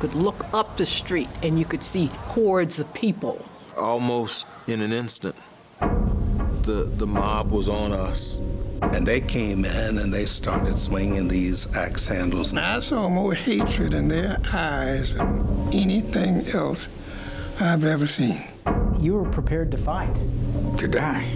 could look up the street and you could see hordes of people. Almost in an instant, the, the mob was on us. And they came in and they started swinging these axe handles. I saw more hatred in their eyes than anything else I've ever seen. You were prepared to fight. To die.